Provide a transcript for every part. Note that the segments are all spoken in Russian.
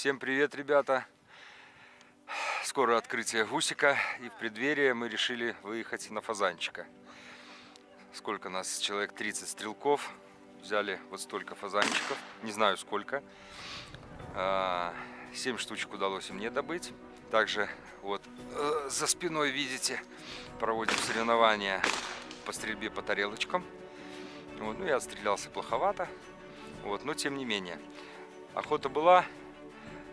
Всем привет, ребята! Скоро открытие гусика, и в преддверии мы решили выехать на фазанчика. Сколько нас? Человек 30 стрелков. Взяли вот столько фазанчиков, не знаю сколько. 7 а, штучек удалось мне добыть. Также вот э, за спиной, видите, проводим соревнования по стрельбе по тарелочкам. Вот, ну, я отстрелялся плоховато, вот, но тем не менее. Охота была,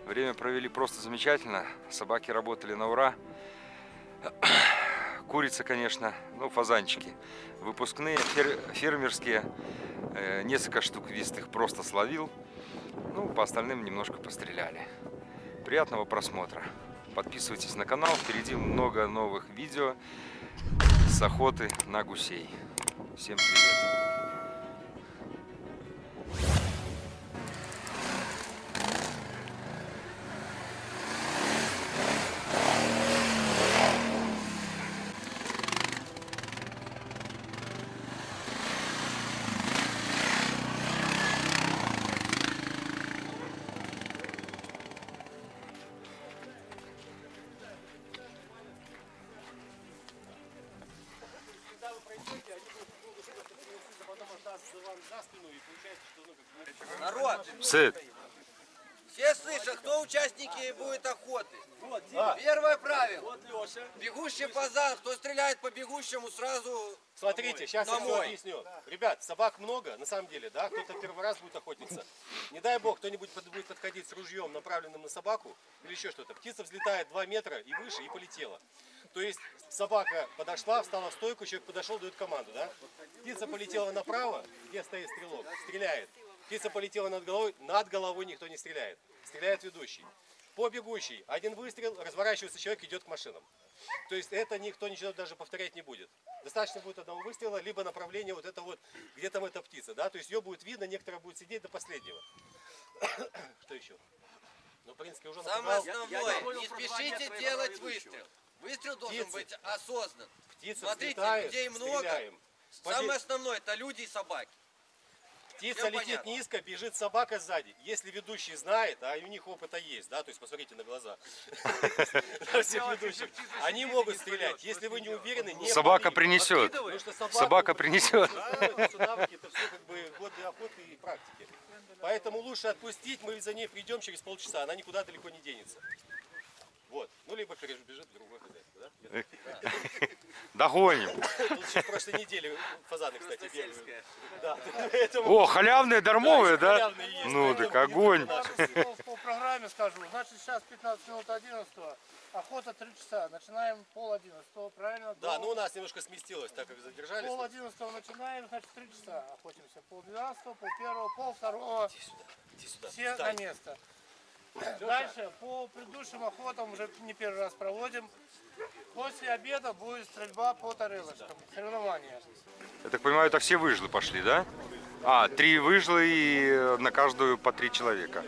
время провели просто замечательно, собаки работали на ура. Курица, конечно, ну, фазанчики. Выпускные, фер, фермерские, э, несколько штук вистых просто словил. Ну, по остальным немножко постреляли. Приятного просмотра. Подписывайтесь на канал, впереди много новых видео с охоты на гусей. Всем привет! Сыт! Все слышат, кто участники будет охоты? Вот, Первое правило. Бегущий фазан, кто стреляет по бегущему, сразу Смотрите, сейчас я все объясню. Ребят, собак много, на самом деле, да, кто-то первый раз будет охотиться. Не дай бог, кто-нибудь будет подходить с ружьем, направленным на собаку, или еще что-то. Птица взлетает 2 метра и выше, и полетела. То есть собака подошла, встала в стойку, человек подошел, дает команду, да? Птица полетела направо, где стоит стрелок, стреляет. Птица полетела над головой, над головой никто не стреляет. Стреляет ведущий. По бегущей, один выстрел, разворачивается человек, идет к машинам. То есть это никто ничего даже повторять не будет. Достаточно будет одного выстрела, либо направление вот это вот, где там эта птица, да, то есть ее будет видно, некоторые будут сидеть до последнего. Что еще? Ну, в принципе, уже Самое основное, не спешите делать выстрел. Выстрел должен Птицы. быть осознан. Птица Смотрите, взлетает, людей много. Стреляем. Самое основное, это люди и собаки. Птица Всем летит понятно. низко, бежит собака сзади. Если ведущий знает, а у них опыта есть, да, то есть посмотрите на глаза всех ведущих, они могут стрелять. Если вы не уверены, не Собака принесет. Собака принесет. Это навыки, это все как бы годы охоты и практики. Поэтому лучше отпустить, мы за ней придем через полчаса, она никуда далеко не денется. Вот. Ну, либо перебежит другой хозяйство, да? Догоним. Тут еще в прошлой неделе фазаны, кстати, бегают. Да. О, халявные, дармовые, да? Ну, так огонь. По программе скажу. Значит, сейчас 15 минут 11 Охота 3 часа. Начинаем пол 11 правильно? Да, ну у нас немножко сместилось, так как задержались. Пол 11 начинаем, значит 3 часа охотимся. Пол 12, пол 1, пол 2. Иди сюда, иди сюда. Все на место. Дальше по предыдущим охотам уже не первый раз проводим. После обеда будет стрельба по тарелочкам, соревнования. Я так понимаю, это все выжлы пошли, да? А, три выжлы и на каждую по три человека.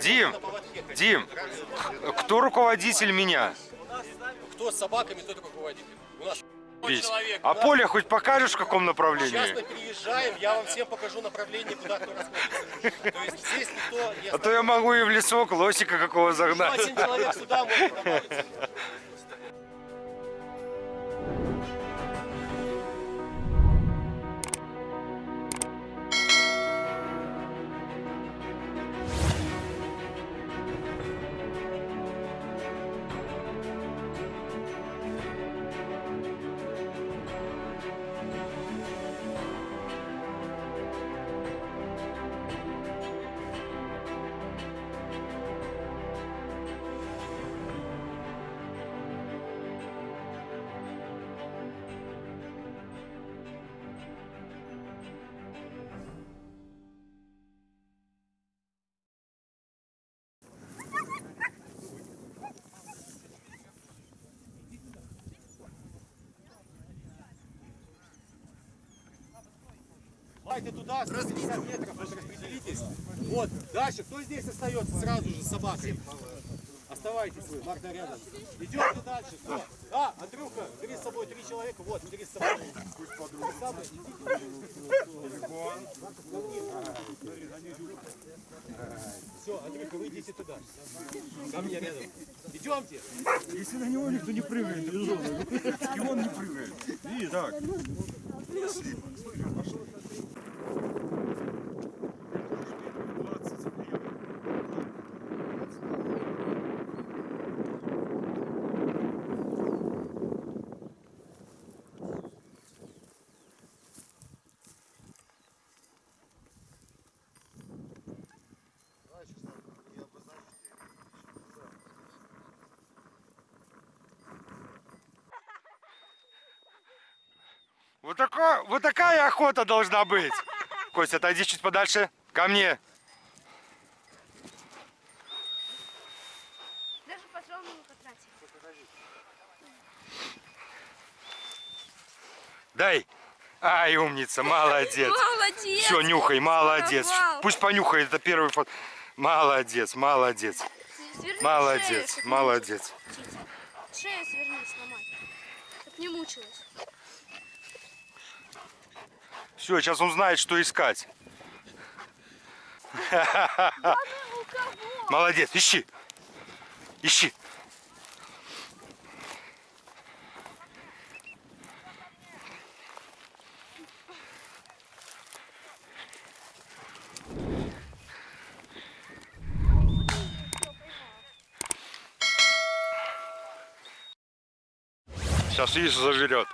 Дим, Дим, кто руководитель меня? Кто с собаками, тот руководитель. У нас весь. А поле хоть покажешь в каком направлении? Сейчас мы переезжаем, я вам всем покажу направление, куда кто расходится. То есть здесь никто не А то я могу и в лесок лосика какого загнать. Один человек сюда может Давайте туда, 150 метров, вот распределитесь. Вот, дальше, кто здесь остается сразу же с собакой? Оставайтесь вы, Марта рядом. Идете дальше, кто? А, Андрюха, бери с собой три человека, вот, бери с собой. Все, Андрюха, вы идите туда. Ко мне рядом. Идемте. Если на него никто не прыгает, и он не прыгает. Видишь? Так. Вот, такая, вот такая охота должна быть. Костя, отойди чуть подальше. Ко мне. Даже патрон не потратил. Дай. Ай, умница, молодец. Молодец! Все, нюхай, молодец. Воровал. Пусть понюхает, это первый фото. Молодец, молодец. Сверни Молодец, шею, молодец. Шею сверни, сломай. Чтоб не мучилась. Все, сейчас он знает, что искать. Молодец, ищи. Ищи. Сейчас видишь, зажрет.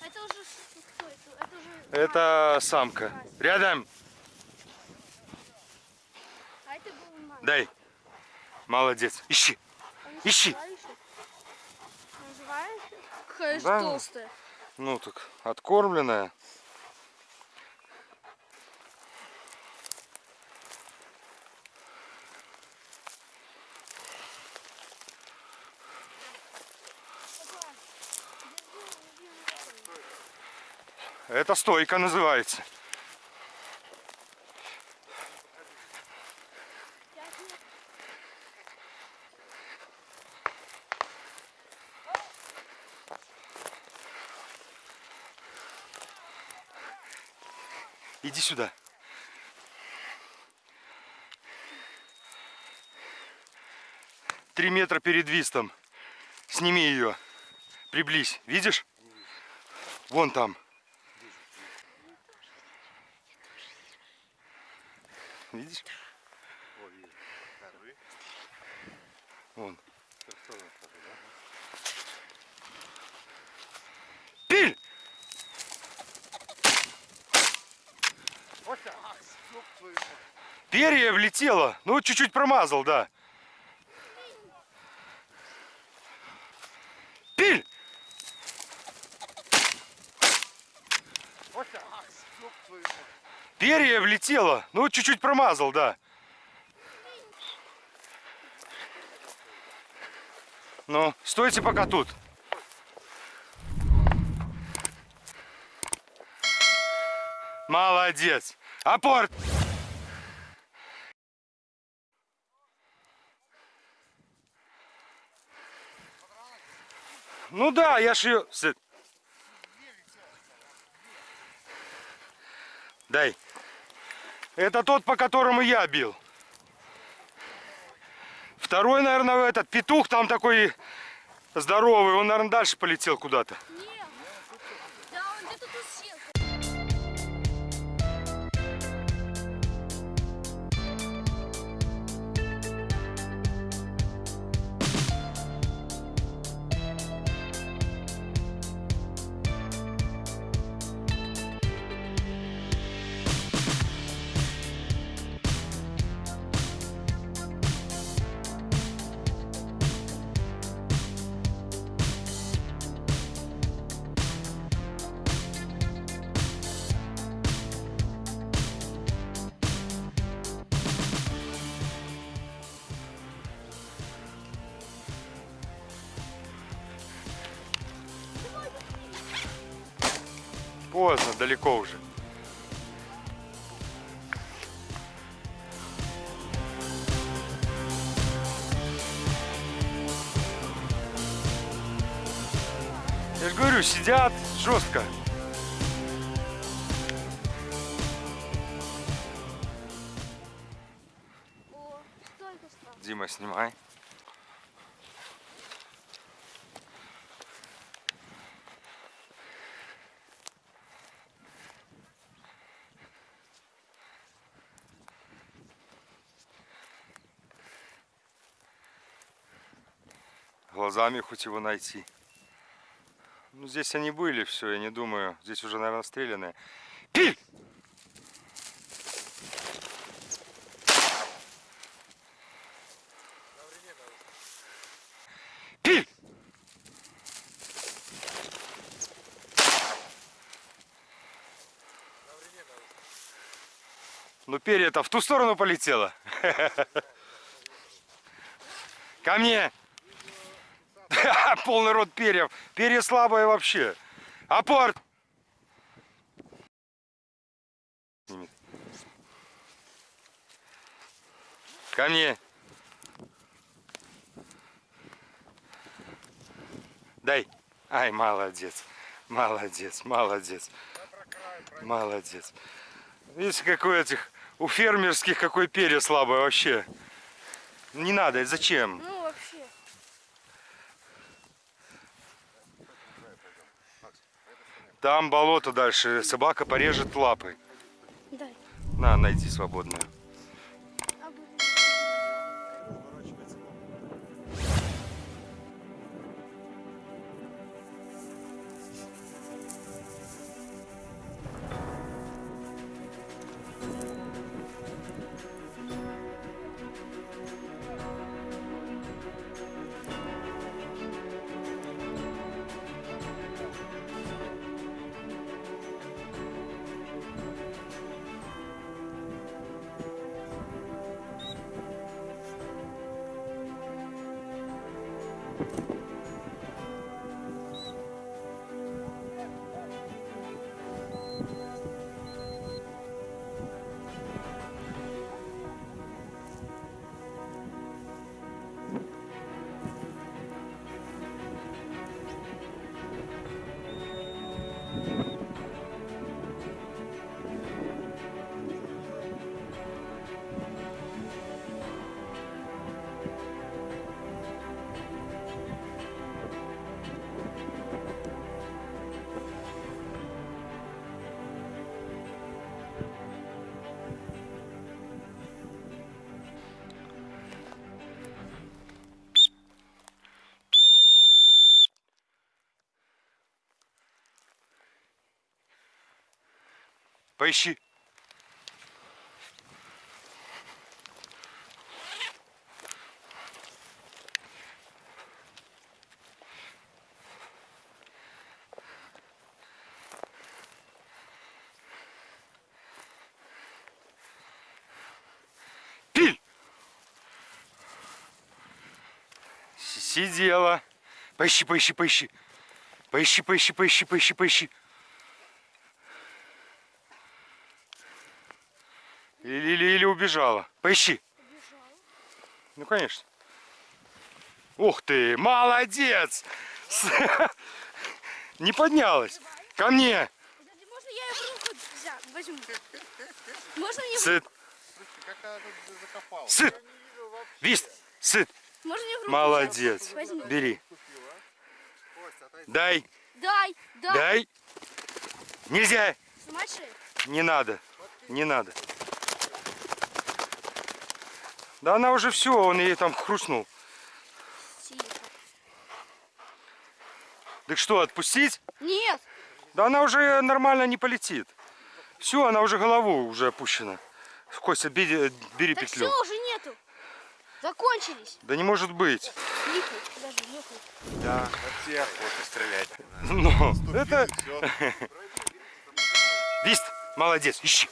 Это уже ш- кто это? Самка. Рядом. А это был мать. Дай. Молодец. Ищи. Ищи. ещё? Какая же Да. толстая. Ну так, откормленная. Это стойка называется. Иди сюда. Три метра перед вистом. Сними ее. Приблизь. Видишь? Вон там. Видишь? Вон. Пиль! Перья влетело. Ну, чуть-чуть промазал, да. Пиль! Перья влетело. Ну, чуть-чуть промазал, да. Ну, стойте пока тут. Молодец. Апорт. Ну да, я ж ее... Дай. Это тот, по которому я бил. Второй, наверное, этот петух там такой здоровый. Он, наверное, дальше полетел куда-то. Нет. Поздно, далеко уже. Я же говорю, сидят жестко. О. Дима, снимай. Глазами хоть его найти. Ну, здесь они были, все, я не думаю. Здесь уже, наверное, стрелянные. Пиль! Пиль! Ну, перья-то в ту сторону полетело. Ко мне! Полный рот перьев. Перья слабые вообще. Апорт! Ко мне. Дай. Ай, молодец. Молодец, молодец. Молодец. Видите, какой этих у фермерских какой перья слабое вообще. Не надо, зачем? Ну, вообще. Там болото дальше, собака порежет лапой. Дай. На, найди свободную. Поищи. Пиль! Сидела. Поищи, поищи, поищи. Поищи, поищи, поищи, поищи, поищи. Убежала. Поищи. Ну, конечно. Ух ты, молодец! Не поднялась. Ко мне. Можно я ее в руку возьму? Можно мне, Сыт, Как она тут закопала? сыт. Вист, сыт. можно мне в руку Молодец. Возьми. Бери. Дай, Дай, дай. дай. Нельзя. Не надо. Не надо. Да она уже все, он ей там хрустнул. Тихо. Так что, отпустить? Нет. Да она уже нормально не полетит. Все, она уже голову уже опущена. Костя, бери, бери Так петлю. все, уже нету. Закончились. Да не может быть. Нюхай, подожди, нюхай. Да, от всех охота стрелять. Ну, это... Вист, молодец, ищи.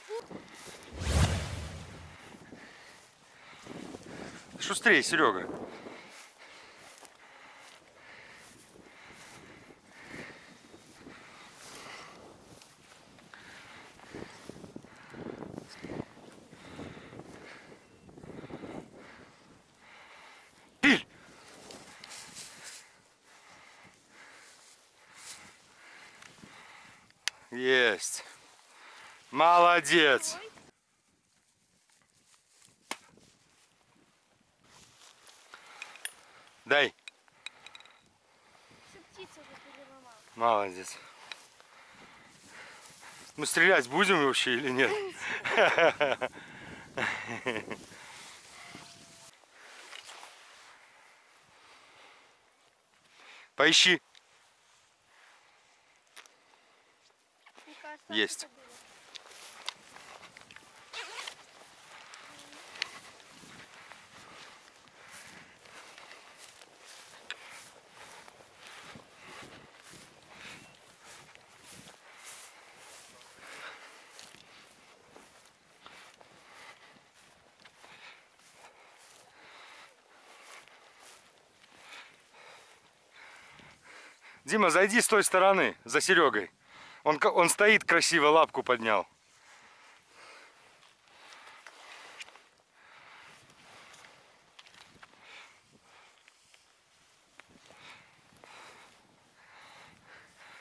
Шустрее, Серега. Есть. Молодец. Ой. Дай. Молодец. Мы стрелять будем вообще или нет? Поищи. Есть. Дима, зайди с той стороны, за Серегой. Он, он стоит красиво, лапку поднял.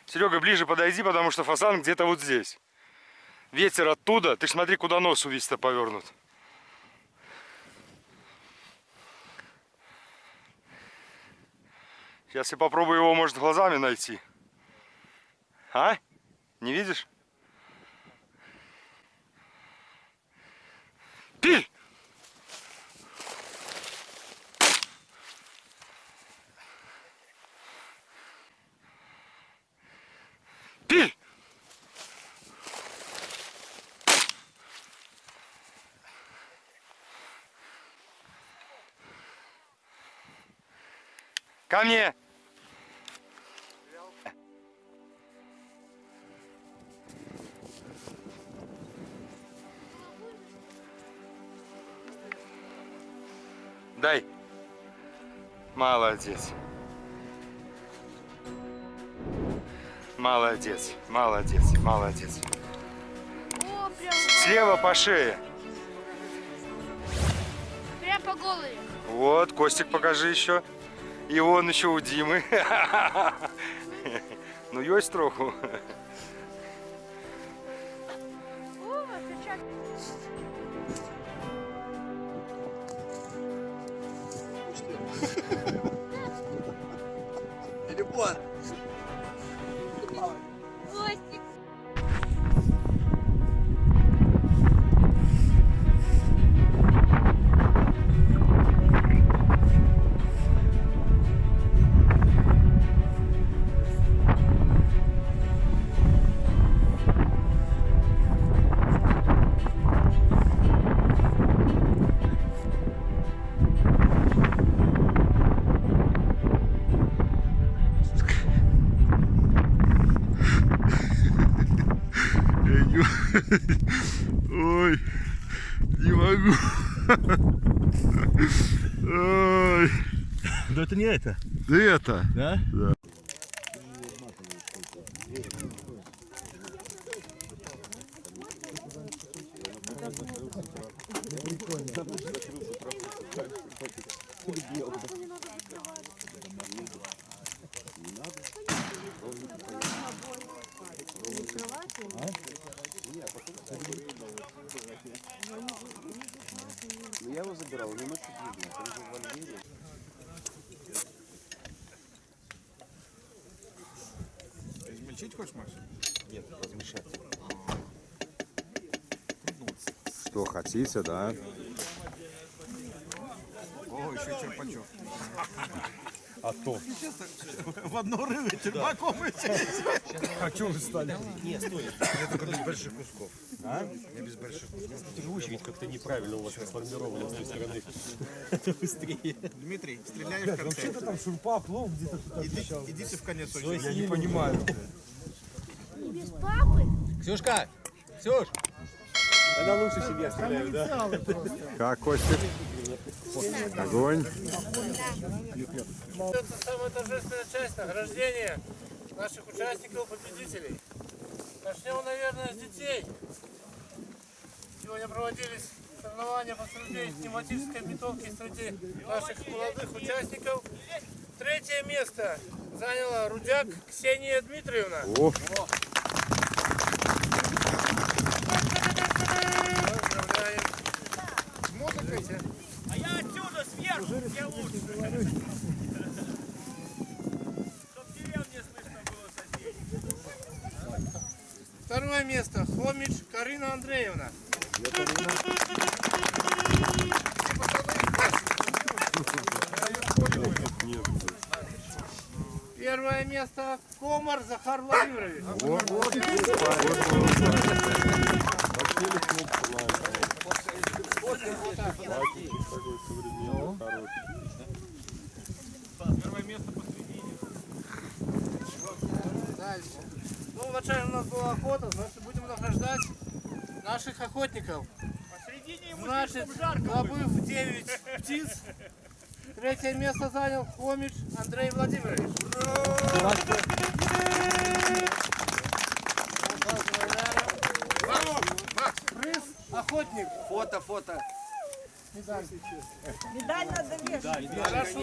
Серега, ближе подойди, потому что фазан где-то вот здесь. Ветер оттуда. Ты смотри, куда нос у весь-то повернут. Сейчас я попробую его, может, глазами найти. А? Не видишь? Пиль! Пиль! Ко мне! Дай. Молодец. Молодец, молодец, молодец. О, прям, Слева по шее. прям по голове. Вот, Костик, покажи еще. И вон еще у Димы. Ну, есть троху. Ой, не могу. Ой. Да это не это. Да это. Да? Что хотите, да? Очередь как-то неправильно у вас сформирована с той стороны. Быстрее. Дмитрий, стреляешь в конце. Что-то там шурпа, плов где-то туда Идите, идите в конец очереди. Я не понимаю. Не без папы. Ксюшка! Ксюш! Тогда лучше себе стреляю, да? Как, Костик? Огонь. Это самая торжественная часть награждения наших участников, победителей. Начнем, наверное, с детей. Сегодня проводились соревнования по стрельбе из пневматической винтовки среди наших молодых участников. Третье место заняла Рудяк Ксения Дмитриевна. О, Второе место. Хомич Карина Андреевна. Первое место. Комар Захар Владимирович. Вначале у нас была охота, значит будем награждать наших охотников. Значит, добыв 9 птиц, третье место занял Хомич Андрей Владимирович. Приз охотник. Фото, фото. Медаль надо вешать. Хорошо.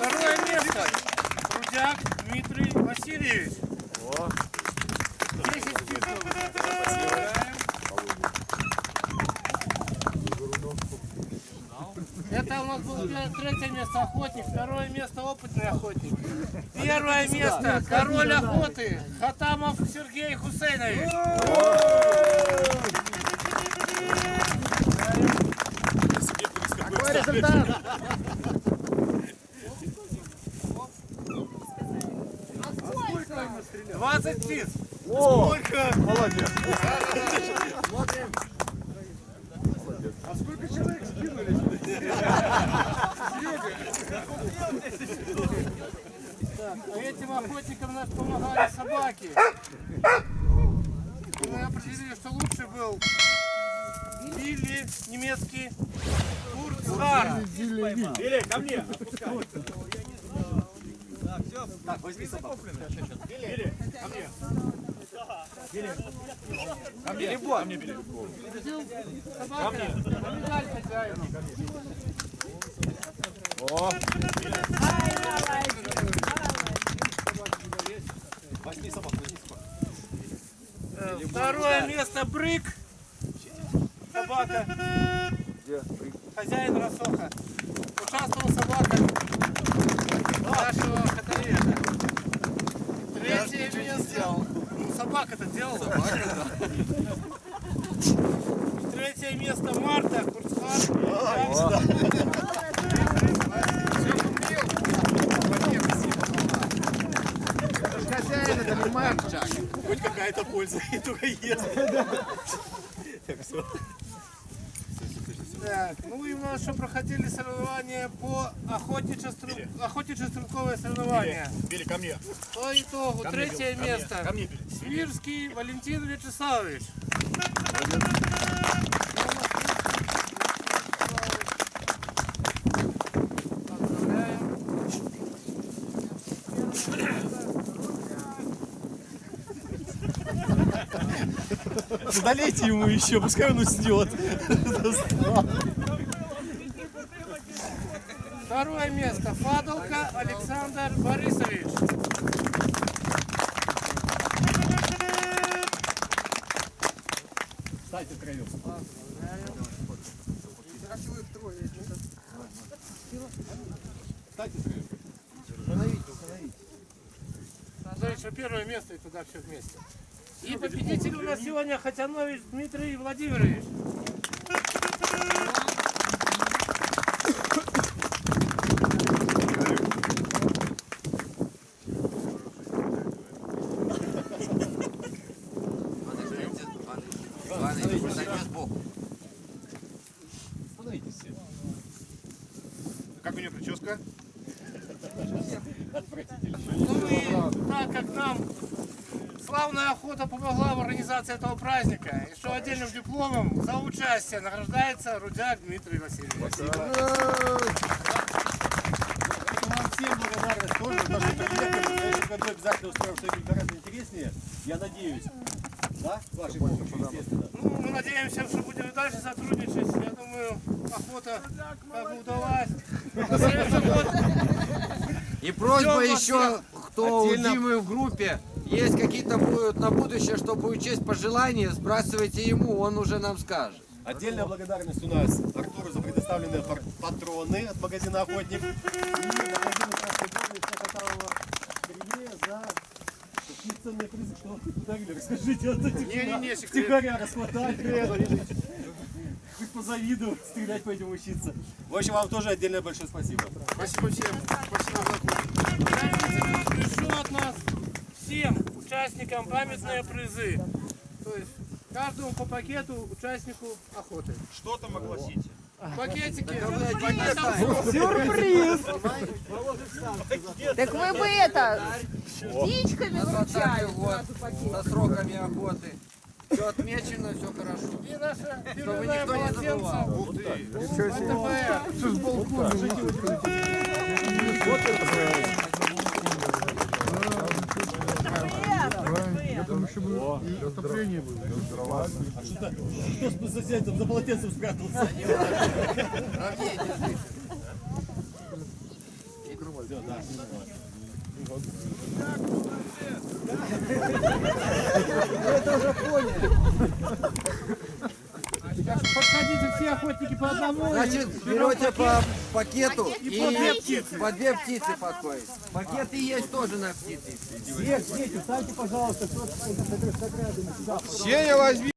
Второе место. Трудяк Дмитрий Васильевич. 10 титулов. Поздравляем. Это у нас было третье место охотник, второе место опытный охотник. Первое место король охоты Хатамов Сергей Хусейнович. Какой результат? Двадцать птиц. Сколько? Так, а этим охотникам нас помогали собаки. Мы определили, что лучше был Билли, немецкий Курцхар. Или ко мне. Собака, на медаль хозяину. Ай, молодец. Э, Второе место Брык. Собака. Хозяин Росоха. Участвовала собака нашего каталета. Третье место. Ну, Собака-то делала. Третье место Марта Курцхар. Хозяин это не мальчик. Хоть какая-то польза, и только ест. Так, ну и у нас еще проходили соревнования по охотничье-стрел- охотничье-стрелковое соревнование. Били ко мне. По итогу третье место. Ко мне били. Свирский Валентин Вячеславович. Задалейте ему еще, пускай он уснет. Второе место. Фадолка Александр Борисович. Дальше первое место и туда все вместе. И победитель у нас сегодня Хатянович Дмитрий Владимирович. Как у нее прическа? Ну и так как нам славная охота помогла в организации этого праздника, еще отдельным дипломом за участие награждается Рудяк Дмитрий Васильевич. Вам всем благодарность тоже, потому что в году обязательно устроим что-нибудь гораздо интереснее. Я надеюсь. Да? Вашей помощью, естественно. Ну, мы надеемся, что будем и дальше сотрудничать. Я думаю, охота как бы удалась. И просьба еще, кто у. Димы в группе, есть какие-то будут на будущее, чтобы учесть пожелания, сбрасывайте ему, он уже нам скажет. Отдельная благодарность у нас Артуру за предоставленные патроны от магазина «Охотник». И магазину «Красный Горный» Сергея за такие ценные призы, что подарили. Расскажите, вот эти Не-не-не, втихаря расхватали. Хоть позавидую, стрелять пойдем учиться. В общем, вам тоже отдельное большое спасибо. Спасибо всем. Спасибо за Пришло от нас всем участникам памятные призы. То есть каждому по пакету участнику охоты. Что там огласите? Пакетики. Сюрприз! Так вы бы это, птичками вручали со сроками охоты. Все отмечено, все хорошо. И наше Чтобы никто не забывал. Полотенце. Кто с соседом за полотенцем спрятался? Всё, да. Все охотники по одному. Значит, берете по пакету и по две птицы. по две птицы подходит. Пакеты есть тоже на птицы. Дети, станьте, пожалуйста, сюда. Сеня возьми.